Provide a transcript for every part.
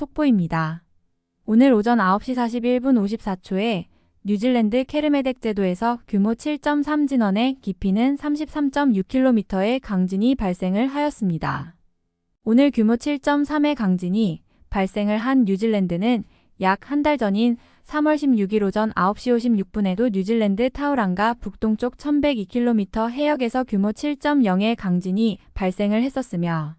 속보입니다. 오늘 오전 9시 41분 54초에 뉴질랜드 케르메덱 제도에서 규모 7.3 진원의 깊이는 33.6km의 강진이 발생을 하였습니다. 오늘 규모 7.3의 강진이 발생을 한 뉴질랜드는 약 한 달 전인 3월 16일 오전 9시 56분에도 뉴질랜드 타우랑가 북동쪽 1102km 해역에서 규모 7.0의 강진이 발생을 했었으며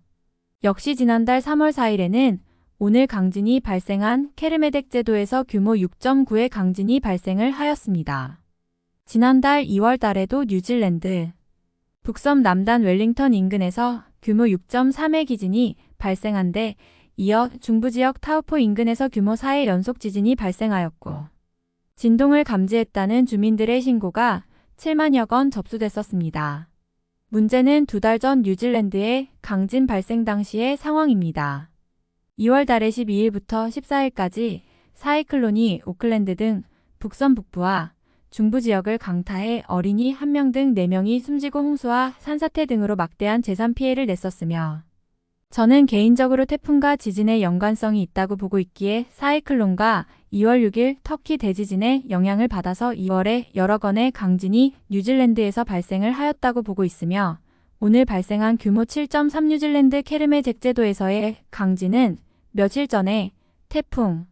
역시 지난달 3월 4일에는 오늘 강진이 발생한 케르메덱 제도에서 규모 6.9의 강진이 발생을 하였습니다. 지난달 2월 달에도 뉴질랜드 북섬 남단 웰링턴 인근에서 규모 6.3의 기진이 발생한 데 이어 중부 지역 타우포 인근에서 규모 4의 연속 지진이 발생하였고 진동을 감지했다는 주민들의 신고가 7만여 건 접수됐었습니다. 문제는 두 달 전 뉴질랜드의 강진 발생 당시의 상황입니다. 2월 달에 12일부터 14일까지 사이클론이 오클랜드 등 북선 북부와 중부 지역을 강타해 어린이 1명 등 4명이 숨지고 홍수와 산사태 등으로 막대한 재산 피해를 냈었으며 저는 개인적으로 태풍과 지진의 연관성이 있다고 보고 있기에 사이클론과 2월 6일 터키 대지진의 영향을 받아서 2월에 여러 건의 강진이 뉴질랜드에서 발생을 하였다고 보고 있으며 오늘 발생한 규모 7.3 뉴질랜드 케르메 잭제도에서의 강진은 며칠 전에 태풍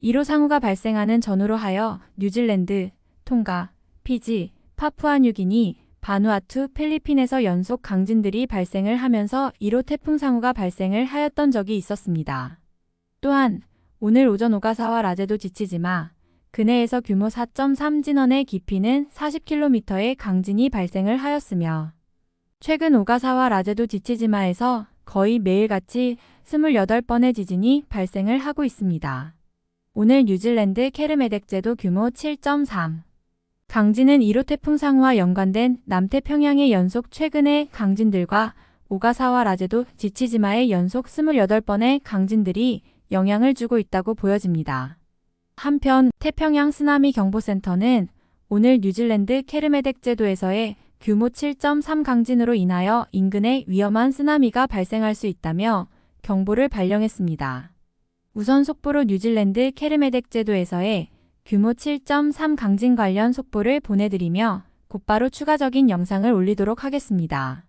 1호 상우가 발생하는 전후로 하여 뉴질랜드, 통가, 피지, 파푸아뉴기니, 바누아투, 필리핀에서 연속 강진들이 발생을 하면서 1호 태풍 상우가 발생을 하였던 적이 있었습니다. 또한 오늘 오전 오가사와 라제도 지치지마, 근해에서 규모 4.3 진원의 깊이는 40km의 강진이 발생을 하였으며 최근 오가사와 라제도 지치지마에서 거의 매일같이 28번의 지진이 발생을 하고 있습니다. 오늘 뉴질랜드 케르메덱제도 규모 7.3 강진은 1호 태풍 상우와 연관된 남태평양의 연속 최근의 강진들과 오가사와 라제도 지치지마의 연속 28번의 강진들이 영향을 주고 있다고 보여집니다. 한편 태평양 쓰나미 경보센터는 오늘 뉴질랜드 케르메덱 제도에서의 규모 7.3 강진으로 인하여 인근에 위험한 쓰나미가 발생할 수 있다며 경보를 발령했습니다. 우선 속보로 뉴질랜드 케르메덱 제도에서의 규모 7.3 강진 관련 속보를 보내드리며 곧바로 추가적인 영상을 올리도록 하겠습니다.